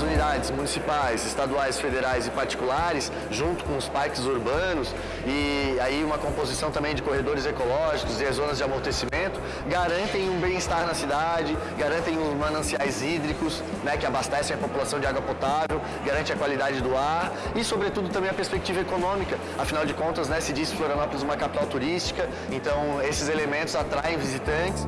as unidades municipais, estaduais, federais e particulares, junto com os parques urbanos e aí uma composição também de corredores ecológicos e zonas de amortecimento, garantem um bem-estar na cidade, garantem os mananciais hídricos, né, que abastecem a população de água potável, garante a qualidade do ar e, sobretudo, também a perspectiva econômica. Afinal de contas, né, se diz Florianópolis uma capital turística, então esses elementos atraem visitantes.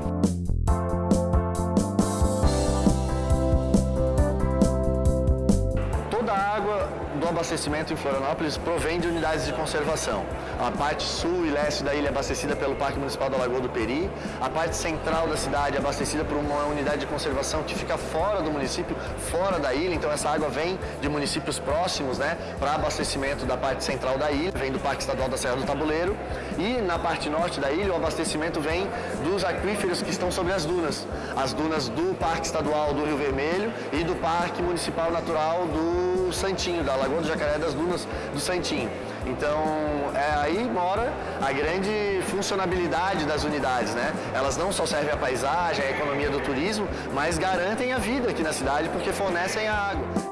Abastecimento em Florianópolis provém de unidades de conservação. A parte sul e leste da ilha é abastecida pelo Parque Municipal da Lagoa do Peri, a parte central da cidade é abastecida por uma unidade de conservação que fica fora do município, fora da ilha, então essa água vem de municípios próximos, né, para abastecimento da parte central da ilha, vem do Parque Estadual da Serra do Tabuleiro, e na parte norte da ilha o abastecimento vem dos aquíferos que estão sobre as dunas, as dunas do Parque Estadual do Rio Vermelho e do Parque Municipal Natural do Santinho, da Lagoa do Jacaré das Dunas do Santinho. Então, é, aí mora a grande funcionabilidade das unidades, né? Elas não só servem à paisagem, à economia do turismo, mas garantem a vida aqui na cidade porque fornecem a água.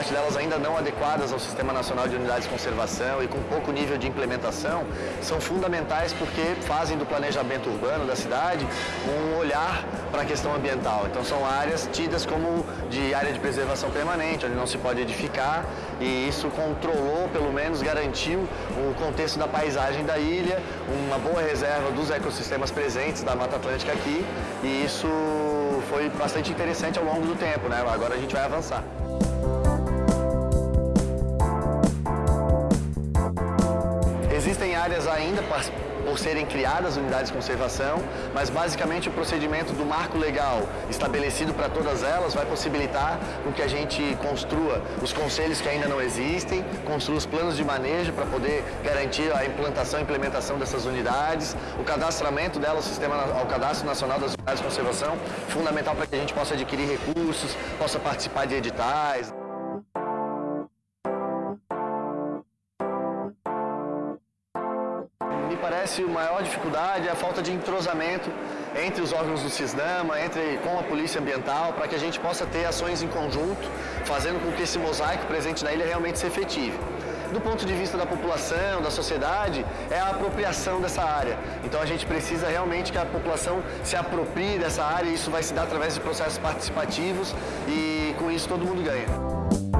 Parte delas ainda não adequadas ao Sistema Nacional de Unidades de Conservação e com pouco nível de implementação, são fundamentais porque fazem do planejamento urbano da cidade um olhar para a questão ambiental. Então são áreas tidas como de área de preservação permanente, onde não se pode edificar e isso controlou, pelo menos garantiu o contexto da paisagem da ilha, uma boa reserva dos ecossistemas presentes da Mata Atlântica aqui e isso foi bastante interessante ao longo do tempo, né? Agora a gente vai avançar. Áreas ainda por serem criadas unidades de conservação, mas basicamente o procedimento do marco legal estabelecido para todas elas vai possibilitar com que a gente construa os conselhos que ainda não existem, construa os planos de manejo para poder garantir a implantação e implementação dessas unidades, o cadastramento delas sistema, ao Cadastro Nacional das Unidades de Conservação, fundamental para que a gente possa adquirir recursos, possa participar de editais. Parece a maior dificuldade é a falta de entrosamento entre os órgãos do CISDAMA, entre, com a Polícia Ambiental, para que a gente possa ter ações em conjunto, fazendo com que esse mosaico presente na ilha realmente se efetive. Do ponto de vista da população, da sociedade, é a apropriação dessa área. Então a gente precisa realmente que a população se aproprie dessa área e isso vai se dar através de processos participativos e com isso todo mundo ganha.